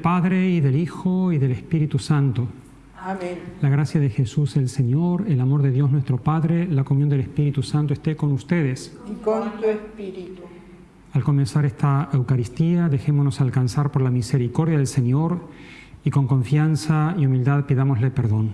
Padre y del Hijo y del Espíritu Santo. Amén. La gracia de Jesús el Señor, el amor de Dios nuestro Padre, la comunión del Espíritu Santo esté con ustedes. Y con tu espíritu. Al comenzar esta Eucaristía, dejémonos alcanzar por la misericordia del Señor y con confianza y humildad pidámosle perdón.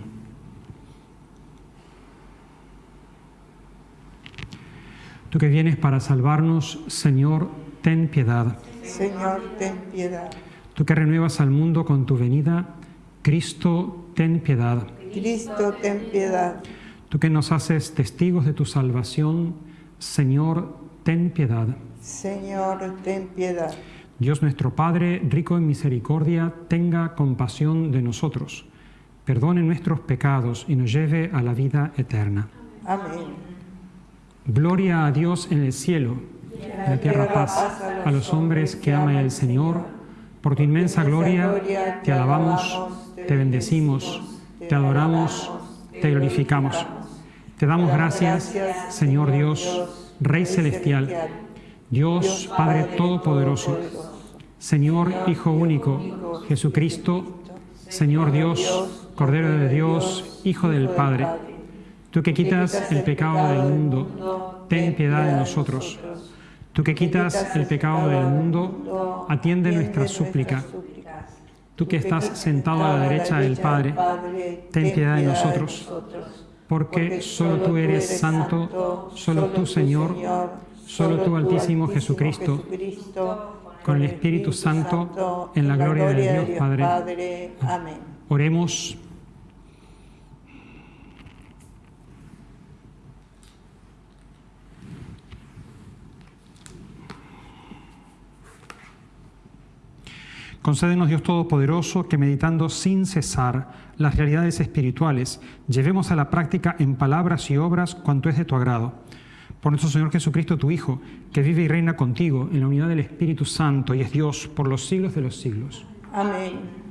Tú que vienes para salvarnos, Señor, ten piedad. Señor, ten piedad. Tú que renuevas al mundo con tu venida, Cristo, ten piedad. Cristo, ten piedad. Tú que nos haces testigos de tu salvación, Señor, ten piedad. Señor, ten piedad. Dios nuestro Padre, rico en misericordia, tenga compasión de nosotros, perdone nuestros pecados y nos lleve a la vida eterna. Amén. Gloria a Dios en el cielo, en la tierra paz a los hombres que ama el Señor. Por tu inmensa gloria te alabamos, te bendecimos, te adoramos, te glorificamos. Te damos gracias, Señor Dios, Rey celestial, Dios Padre Todopoderoso, Señor Hijo único, Jesucristo, Señor Dios, Cordero de Dios, Hijo del Padre. Tú que quitas el pecado del mundo, ten piedad de nosotros. Tú que quitas el pecado del mundo, atiende nuestra súplica. Tú que estás sentado a la derecha del Padre, ten piedad de nosotros. Porque solo tú eres santo, solo tú Señor, solo tú Altísimo Jesucristo, con el Espíritu Santo, en la gloria de Dios Padre. Amén. Oremos. Concédenos, Dios Todopoderoso, que meditando sin cesar las realidades espirituales, llevemos a la práctica en palabras y obras cuanto es de tu agrado. Por nuestro Señor Jesucristo, tu Hijo, que vive y reina contigo en la unidad del Espíritu Santo y es Dios por los siglos de los siglos. Amén.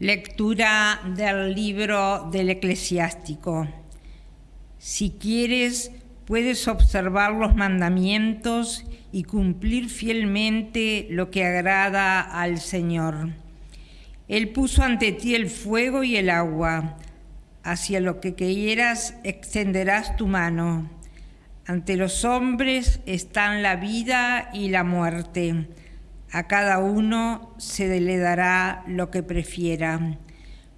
Lectura del libro del eclesiástico. Si quieres, puedes observar los mandamientos y cumplir fielmente lo que agrada al Señor. Él puso ante ti el fuego y el agua. Hacia lo que quieras extenderás tu mano. Ante los hombres están la vida y la muerte. A cada uno se le dará lo que prefiera,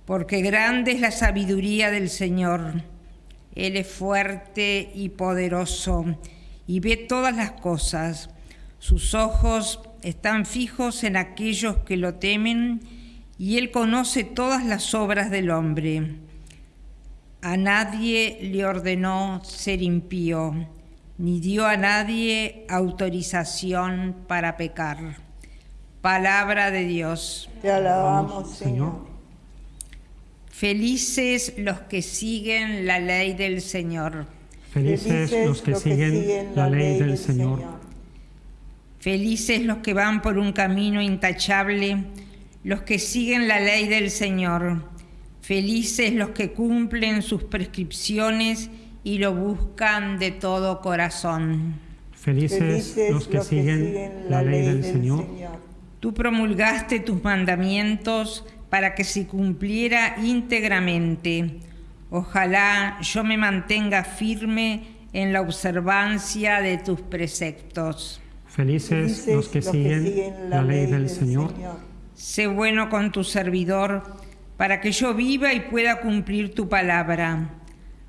porque grande es la sabiduría del Señor. Él es fuerte y poderoso y ve todas las cosas. Sus ojos están fijos en aquellos que lo temen y Él conoce todas las obras del hombre. A nadie le ordenó ser impío, ni dio a nadie autorización para pecar. Palabra de Dios. Te alabamos, Señor. Felices los que siguen la ley del Señor. Felices los que siguen la ley del Señor. Felices los que van por un camino intachable, los que siguen la ley del Señor. Felices los que cumplen sus prescripciones y lo buscan de todo corazón. Felices los que siguen la ley del Señor. Tú promulgaste tus mandamientos para que se cumpliera íntegramente. Ojalá yo me mantenga firme en la observancia de tus preceptos. Felices los que siguen la ley del Señor. Sé bueno con tu servidor, para que yo viva y pueda cumplir tu palabra.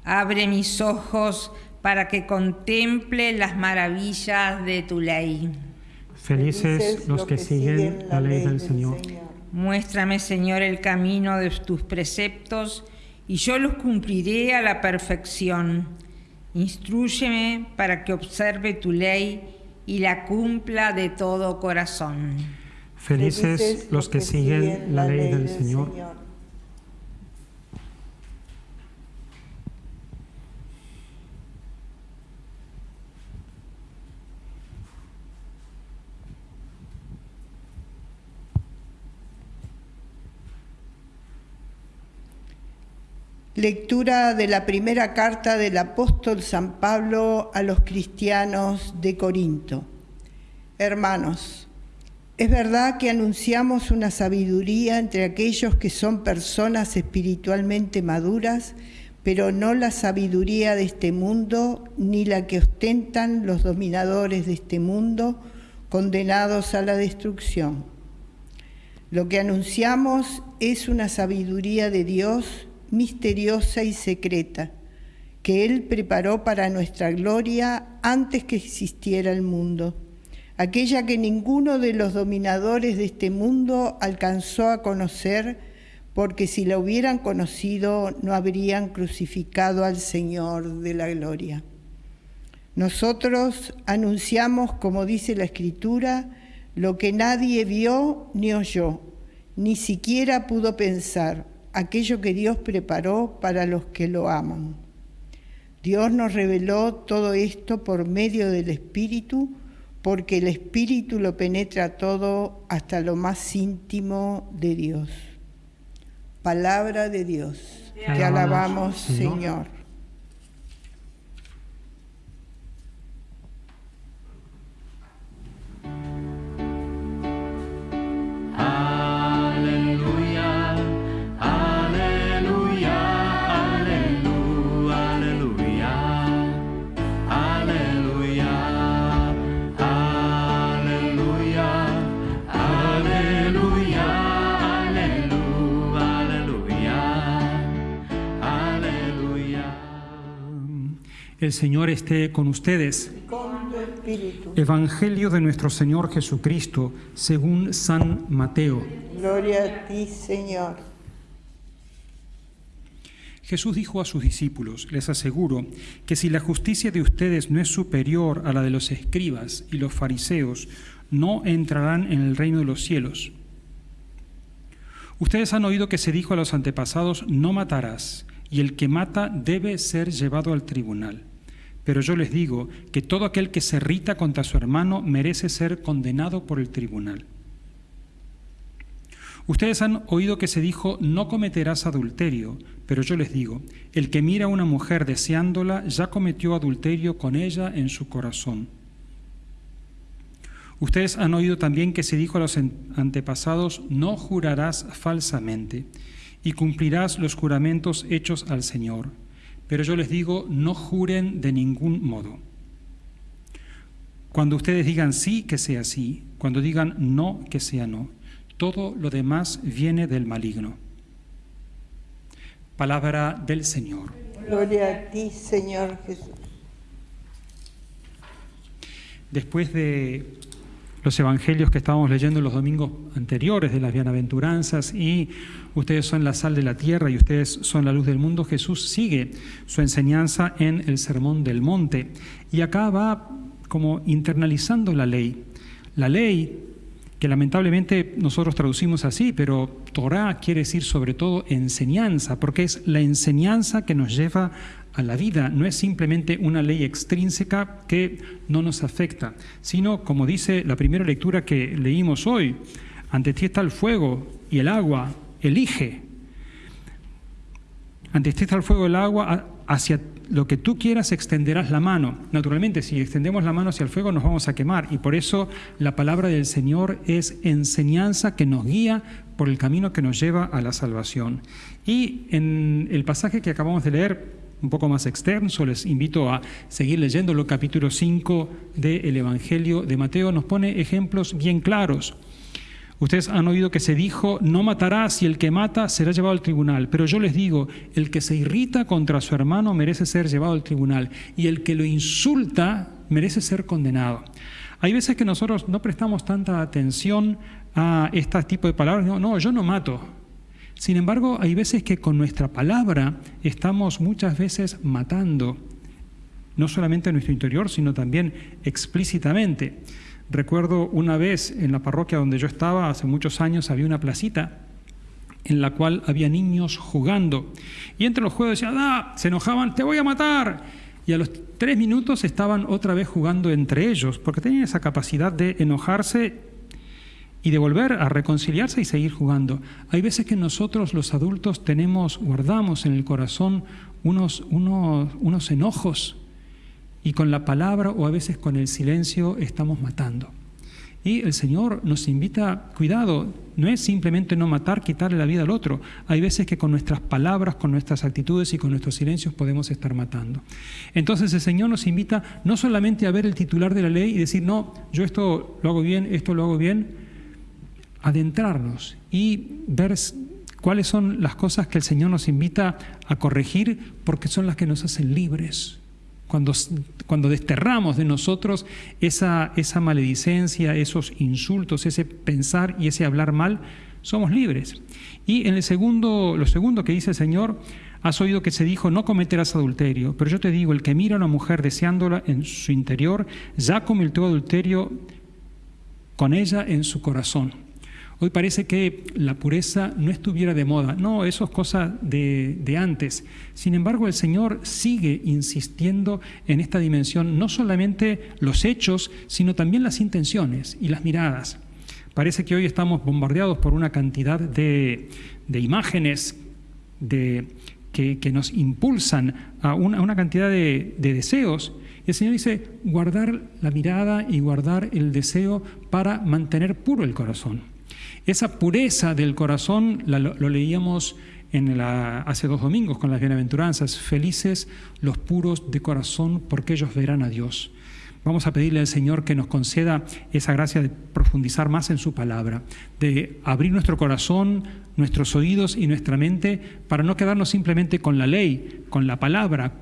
Abre mis ojos para que contemple las maravillas de tu ley. Felices los que siguen la ley del Señor. Muéstrame, Señor, el camino de tus preceptos y yo los cumpliré a la perfección. Instrúyeme para que observe tu ley y la cumpla de todo corazón. Felices los que siguen la ley del Señor. Lectura de la primera carta del apóstol San Pablo a los cristianos de Corinto. Hermanos, es verdad que anunciamos una sabiduría entre aquellos que son personas espiritualmente maduras, pero no la sabiduría de este mundo ni la que ostentan los dominadores de este mundo, condenados a la destrucción. Lo que anunciamos es una sabiduría de Dios misteriosa y secreta que Él preparó para nuestra gloria antes que existiera el mundo, aquella que ninguno de los dominadores de este mundo alcanzó a conocer, porque si la hubieran conocido no habrían crucificado al Señor de la gloria. Nosotros anunciamos, como dice la Escritura, lo que nadie vio ni oyó, ni siquiera pudo pensar aquello que Dios preparó para los que lo aman. Dios nos reveló todo esto por medio del Espíritu, porque el Espíritu lo penetra todo hasta lo más íntimo de Dios. Palabra de Dios. Te alabamos, Señor. El Señor esté con ustedes. Con tu Espíritu. Evangelio de nuestro Señor Jesucristo según San Mateo. Gloria a ti, Señor. Jesús dijo a sus discípulos, les aseguro que si la justicia de ustedes no es superior a la de los escribas y los fariseos, no entrarán en el reino de los cielos. Ustedes han oído que se dijo a los antepasados, no matarás, y el que mata debe ser llevado al tribunal. Pero yo les digo que todo aquel que se irrita contra su hermano merece ser condenado por el tribunal. Ustedes han oído que se dijo, no cometerás adulterio, pero yo les digo, el que mira a una mujer deseándola ya cometió adulterio con ella en su corazón. Ustedes han oído también que se dijo a los antepasados, no jurarás falsamente, y cumplirás los juramentos hechos al Señor. Pero yo les digo, no juren de ningún modo. Cuando ustedes digan sí, que sea sí, cuando digan no, que sea no. Todo lo demás viene del maligno. Palabra del Señor. Gloria a ti, Señor Jesús. Después de los evangelios que estábamos leyendo los domingos anteriores de las bienaventuranzas y ustedes son la sal de la tierra y ustedes son la luz del mundo, Jesús sigue su enseñanza en el Sermón del Monte. Y acá va como internalizando la ley. La ley que lamentablemente nosotros traducimos así, pero Torah quiere decir sobre todo enseñanza, porque es la enseñanza que nos lleva a la vida, no es simplemente una ley extrínseca que no nos afecta, sino, como dice la primera lectura que leímos hoy, ante ti está el fuego y el agua, elige. Está el fuego y el agua, hacia lo que tú quieras extenderás la mano. Naturalmente, si extendemos la mano hacia el fuego nos vamos a quemar y por eso la palabra del Señor es enseñanza que nos guía por el camino que nos lleva a la salvación. Y en el pasaje que acabamos de leer, un poco más extenso, les invito a seguir leyéndolo, capítulo 5 del Evangelio de Mateo, nos pone ejemplos bien claros. Ustedes han oído que se dijo, no matarás y el que mata será llevado al tribunal. Pero yo les digo, el que se irrita contra su hermano merece ser llevado al tribunal y el que lo insulta merece ser condenado. Hay veces que nosotros no prestamos tanta atención a este tipo de palabras. No, no, yo no mato. Sin embargo, hay veces que con nuestra palabra estamos muchas veces matando, no solamente en nuestro interior, sino también explícitamente. Recuerdo una vez en la parroquia donde yo estaba, hace muchos años, había una placita en la cual había niños jugando. Y entre los juegos decían, ah, se enojaban, te voy a matar. Y a los tres minutos estaban otra vez jugando entre ellos, porque tenían esa capacidad de enojarse y de volver a reconciliarse y seguir jugando. Hay veces que nosotros los adultos tenemos, guardamos en el corazón unos, unos, unos enojos y con la palabra o a veces con el silencio estamos matando. Y el Señor nos invita, cuidado, no es simplemente no matar, quitarle la vida al otro. Hay veces que con nuestras palabras, con nuestras actitudes y con nuestros silencios podemos estar matando. Entonces el Señor nos invita no solamente a ver el titular de la ley y decir, no, yo esto lo hago bien, esto lo hago bien, adentrarnos y ver cuáles son las cosas que el Señor nos invita a corregir porque son las que nos hacen libres cuando, cuando desterramos de nosotros esa, esa maledicencia, esos insultos, ese pensar y ese hablar mal, somos libres. Y en el segundo, lo segundo que dice el Señor, has oído que se dijo, no cometerás adulterio, pero yo te digo, el que mira a una mujer deseándola en su interior, ya cometió adulterio con ella en su corazón. Hoy parece que la pureza no estuviera de moda. No, eso es cosa de, antes. Sin embargo, el Señor sigue insistiendo en esta dimensión, no solamente los hechos, sino también las intenciones y las miradas. Parece que hoy estamos bombardeados por una cantidad de, imágenes que, nos impulsan a una, a una cantidad de, de deseos. Y el Señor dice, guardar la mirada y guardar el deseo para mantener puro el corazón. Esa pureza del corazón lo, leíamos hace dos domingos con las bienaventuranzas. Felices los puros de corazón porque ellos verán a Dios. Vamos a pedirle al Señor que nos conceda esa gracia de profundizar más en su palabra, de abrir nuestro corazón, nuestros oídos y nuestra mente para no quedarnos simplemente con la ley, con la palabra,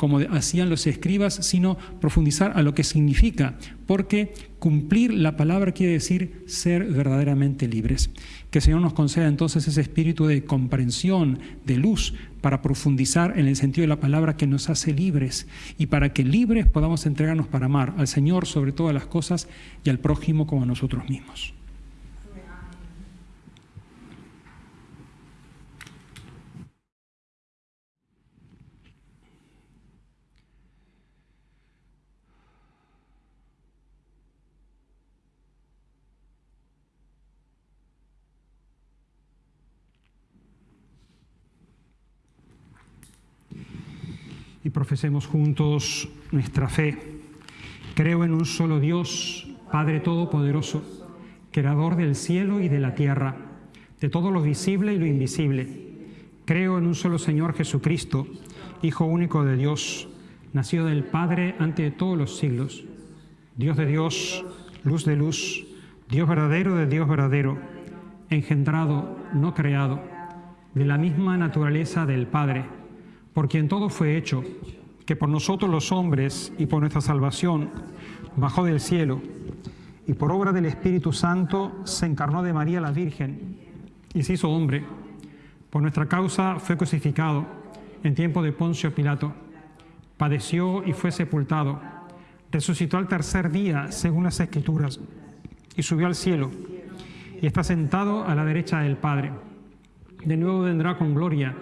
como hacían los escribas, sino profundizar a lo que significa, porque cumplir la palabra quiere decir ser verdaderamente libres. Que el Señor nos conceda entonces ese espíritu de comprensión, de luz, para profundizar en el sentido de la palabra que nos hace libres y para que libres podamos entregarnos para amar al Señor sobre todas las cosas y al prójimo como a nosotros mismos. Y profesemos juntos nuestra fe. Creo en un solo Dios, Padre Todopoderoso, Creador del cielo y de la tierra, de todo lo visible y lo invisible. Creo en un solo Señor Jesucristo, Hijo único de Dios, nacido del Padre ante todos los siglos, Dios de Dios, luz de luz, Dios verdadero de Dios verdadero, engendrado, no creado, de la misma naturaleza del Padre por quien todo fue hecho, que por nosotros los hombres y por nuestra salvación bajó del cielo, y por obra del Espíritu Santo se encarnó de María la Virgen y se hizo hombre. Por nuestra causa fue crucificado en tiempo de Poncio Pilato, padeció y fue sepultado, resucitó al tercer día según las Escrituras, y subió al cielo, y está sentado a la derecha del Padre. De nuevo vendrá con gloria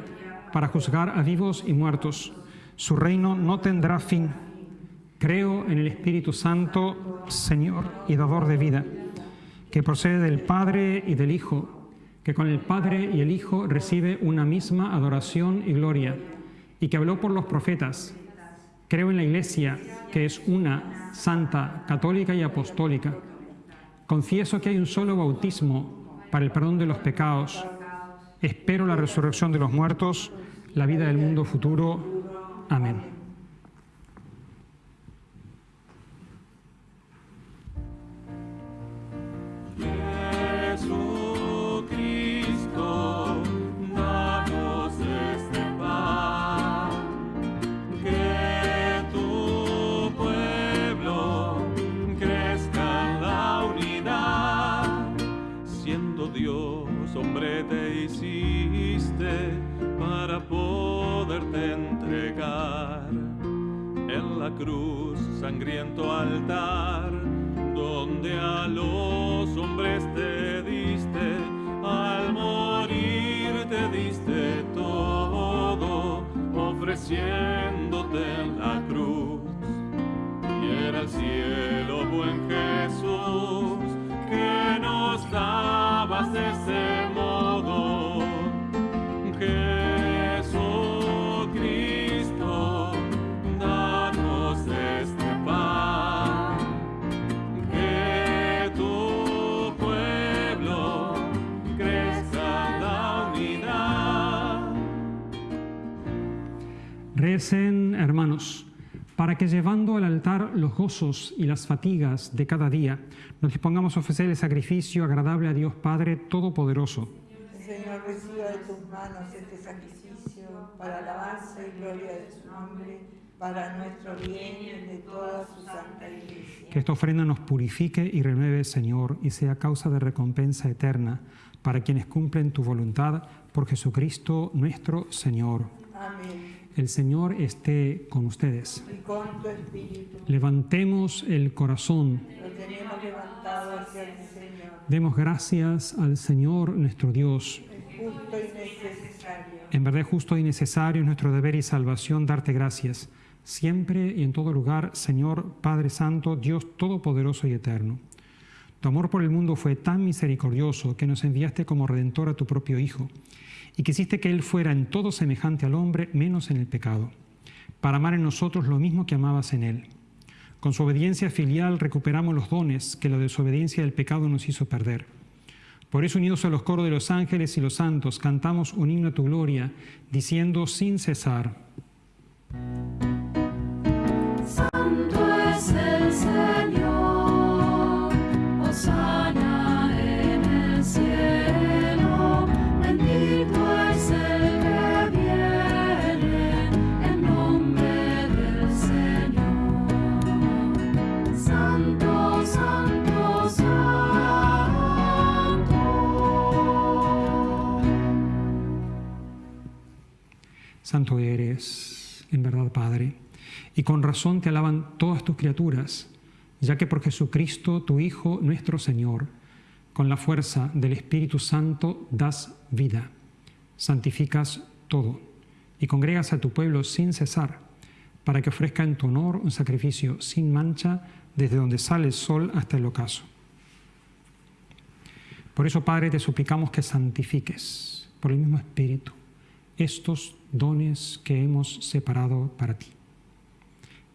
para juzgar a vivos y muertos. Su reino no tendrá fin. Creo en el Espíritu Santo, Señor y dador de vida, que procede del Padre y del Hijo, que con el Padre y el Hijo recibe una misma adoración y gloria, y que habló por los profetas. Creo en la Iglesia, que es una, santa, católica y apostólica. Confieso que hay un solo bautismo para el perdón de los pecados Espero la resurrección de los muertos, la vida del mundo futuro. Amén. Sangriento altar, Hermanos, para que llevando al altar los gozos y las fatigas de cada día, nos dispongamos a ofrecer el sacrificio agradable a Dios Padre Todopoderoso. El Señor reciba de tus manos este sacrificio para alabanza y gloria de su nombre, para nuestro bien y el de toda su santa iglesia. Que esta ofrenda nos purifique y renueve, Señor, y sea causa de recompensa eterna para quienes cumplen tu voluntad por Jesucristo nuestro Señor. Amén. El Señor esté con ustedes. Y con tu espíritu Levantemos el corazón. lo tenemos levantado hacia el Señor. Demos gracias al Señor nuestro Dios. Es justo y necesario. En verdad es justo y necesario es nuestro deber y salvación darte gracias, siempre y en todo lugar, Señor Padre Santo, Dios Todopoderoso y Eterno. Tu amor por el mundo fue tan misericordioso que nos enviaste como redentor a tu propio Hijo, y quisiste que Él fuera en todo semejante al hombre, menos en el pecado, para amar en nosotros lo mismo que amabas en Él. Con su obediencia filial recuperamos los dones que la desobediencia del pecado nos hizo perder. Por eso, unidos a los coros de los ángeles y los santos, cantamos un himno a tu gloria, diciendo sin cesar. Santo es el Santo eres, en verdad, Padre, y con razón te alaban todas tus criaturas, ya que por Jesucristo, tu Hijo, nuestro Señor, con la fuerza del Espíritu Santo das vida, santificas todo y congregas a tu pueblo sin cesar, para que ofrezca en tu honor un sacrificio sin mancha desde donde sale el sol hasta el ocaso. Por eso, Padre, te suplicamos que santifiques por el mismo Espíritu estos dones que hemos separado para ti,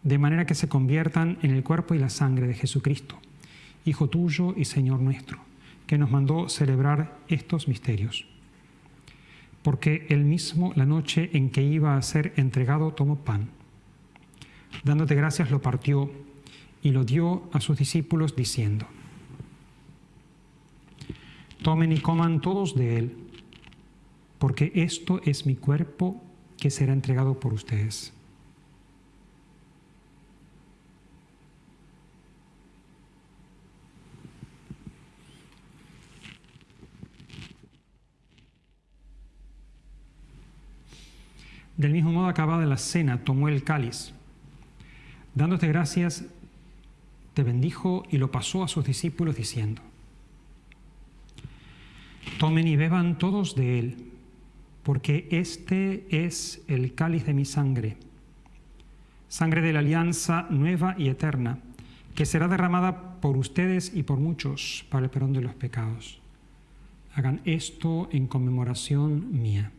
de manera que se conviertan en el cuerpo y la sangre de Jesucristo, Hijo tuyo y Señor nuestro, que nos mandó celebrar estos misterios. Porque él mismo, la noche en que iba a ser entregado, tomó pan. Dándote gracias, lo partió y lo dio a sus discípulos, diciendo, Tomen y coman todos de él, porque esto es mi cuerpo que será entregado por ustedes. Del mismo modo, acabada la cena, tomó el cáliz. Dándote gracias, te bendijo y lo pasó a sus discípulos diciendo, Tomen y beban todos de él, porque este es el cáliz de mi sangre, sangre de la alianza nueva y eterna, que será derramada por ustedes y por muchos para el perdón de los pecados. Hagan esto en conmemoración mía.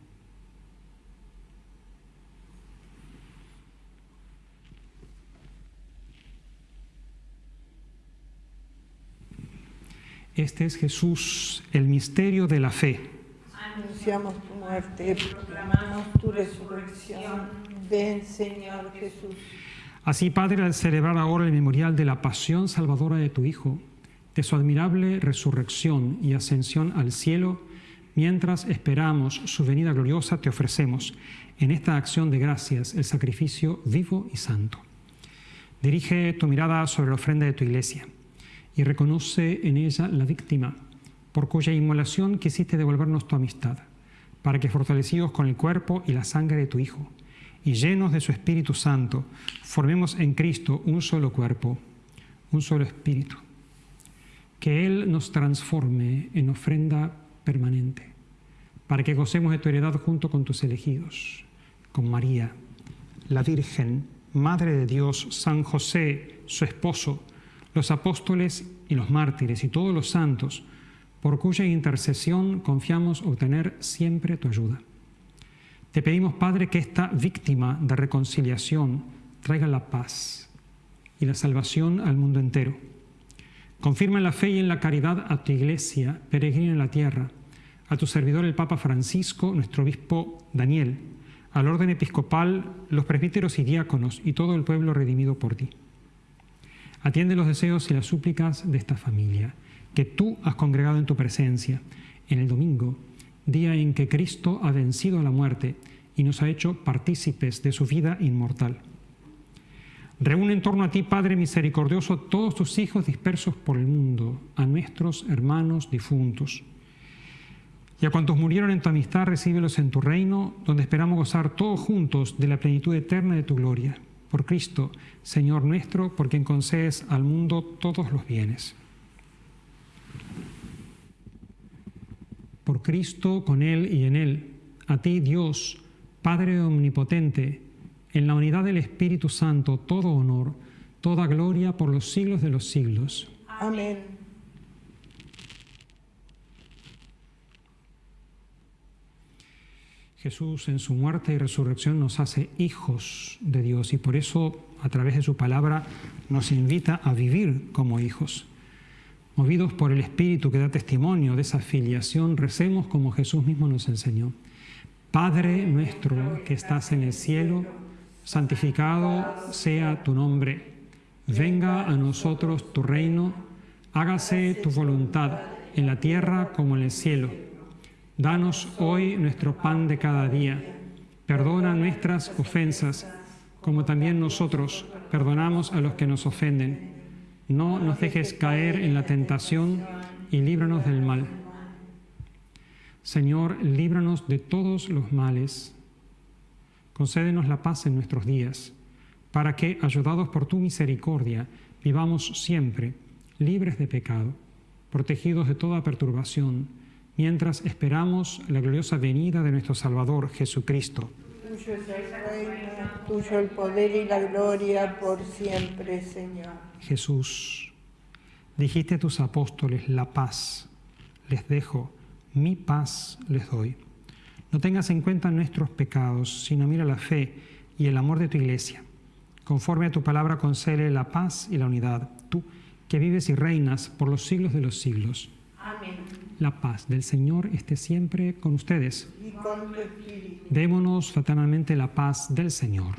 Este es Jesús, el misterio de la fe. Anunciamos tu muerte, proclamamos tu resurrección. Ven, Señor Jesús. Así, Padre, al celebrar ahora el memorial de la pasión salvadora de tu Hijo, de su admirable resurrección y ascensión al cielo, mientras esperamos su venida gloriosa, te ofrecemos en esta acción de gracias el sacrificio vivo y santo. Dirige tu mirada sobre la ofrenda de tu iglesia y reconoce en ella la víctima por cuya inmolación quisiste devolvernos tu amistad, para que fortalecidos con el cuerpo y la sangre de tu Hijo, y llenos de su Espíritu Santo, formemos en Cristo un solo cuerpo, un solo espíritu. Que Él nos transforme en ofrenda permanente, para que gocemos de tu heredad junto con tus elegidos, con María, la Virgen, Madre de Dios, San José, su esposo, los apóstoles y los mártires y todos los santos, por cuya intercesión confiamos obtener siempre tu ayuda. Te pedimos, Padre, que esta víctima de reconciliación traiga la paz y la salvación al mundo entero. Confirma la fe y en la caridad a tu iglesia, peregrina en la tierra, a tu servidor el Papa Francisco, nuestro obispo Daniel, al orden episcopal, los presbíteros y diáconos y todo el pueblo redimido por ti. Atiende los deseos y las súplicas de esta familia, que tú has congregado en tu presencia, en el domingo, día en que Cristo ha vencido a la muerte y nos ha hecho partícipes de su vida inmortal. Reúne en torno a ti, Padre misericordioso, todos tus hijos dispersos por el mundo, a nuestros hermanos difuntos y a cuantos murieron en tu amistad, recíbelos en tu reino, donde esperamos gozar todos juntos de la plenitud eterna de tu gloria. Por Cristo, Señor nuestro, por quien concedes al mundo todos los bienes. Por Cristo, con Él y en Él, a ti, Dios, Padre omnipotente, en la unidad del Espíritu Santo, todo honor, toda gloria por los siglos de los siglos. Amén. Jesús en su muerte y resurrección nos hace hijos de Dios y por eso a través de su palabra nos invita a vivir como hijos. Movidos por el Espíritu que da testimonio de esa filiación, recemos como Jesús mismo nos enseñó. Padre nuestro que estás en el cielo, santificado sea tu nombre. Venga a nosotros tu reino, hágase tu voluntad en la tierra como en el cielo. Danos hoy nuestro pan de cada día. Perdona nuestras ofensas, como también nosotros perdonamos a los que nos ofenden. No nos dejes caer en la tentación y líbranos del mal. Señor, líbranos de todos los males. Concédenos la paz en nuestros días, para que, ayudados por tu misericordia, vivamos siempre libres de pecado, protegidos de toda perturbación mientras esperamos la gloriosa venida de nuestro Salvador Jesucristo. Tuyo es el reino, tuyo el poder y la gloria por siempre, Señor. Jesús, dijiste a tus apóstoles, la paz les dejo, mi paz les doy. No tengas en cuenta nuestros pecados, sino mira la fe y el amor de tu iglesia. Conforme a tu palabra, concede la paz y la unidad, tú que vives y reinas por los siglos de los siglos. Amén. La paz del Señor esté siempre con ustedes. Y con tu espíritu. Démonos fraternalmente la paz del Señor.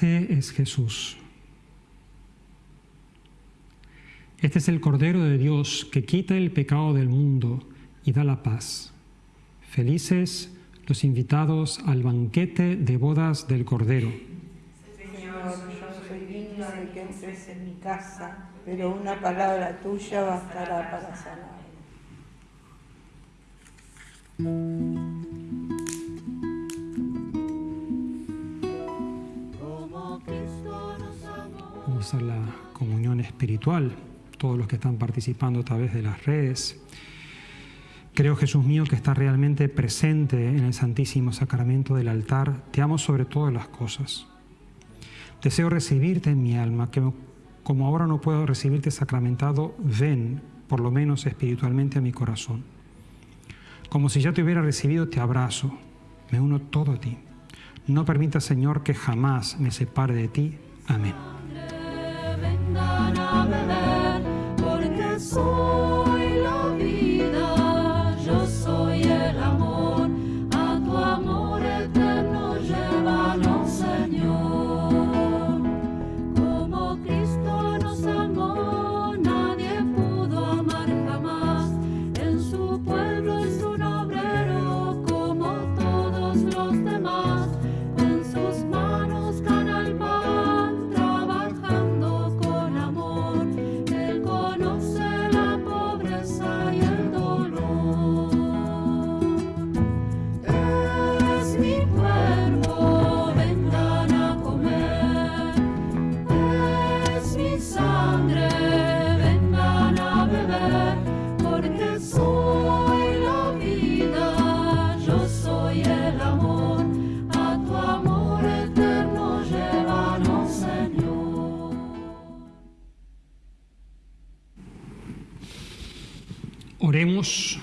Este es Jesús. Este es el Cordero de Dios que quita el pecado del mundo y da la paz. Felices los invitados al banquete de bodas del Cordero. Señor, yo soy digno de que entres en mi casa, pero una palabra tuya bastará para sanar. A la comunión espiritual, todos los que están participando a través de las redes. Creo, Jesús mío, que estás realmente presente en el Santísimo Sacramento del altar. Te amo sobre todas las cosas. Deseo recibirte en mi alma, que como ahora no puedo recibirte sacramentado, ven, por lo menos espiritualmente, a mi corazón. Como si ya te hubiera recibido, te abrazo, me uno todo a ti. No permita, Señor, que jamás me separe de ti. Amén. Porque Oremos.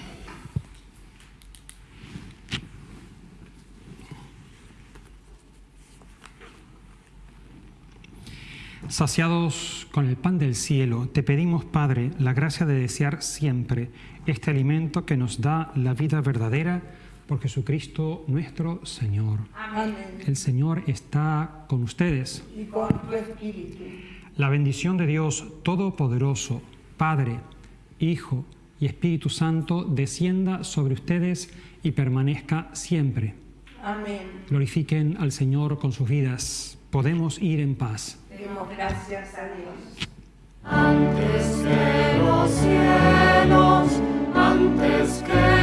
Saciados con el pan del cielo, te pedimos, Padre, la gracia de desear siempre este alimento que nos da la vida verdadera por Jesucristo nuestro Señor. Amén. El Señor está con ustedes. Y con tu espíritu. La bendición de Dios Todopoderoso, Padre, Hijo y Espíritu Santo descienda sobre ustedes y permanezca siempre. Amén. Glorifiquen al Señor con sus vidas. Podemos ir en paz. Demos gracias a Dios. Antes que los cielos, antes que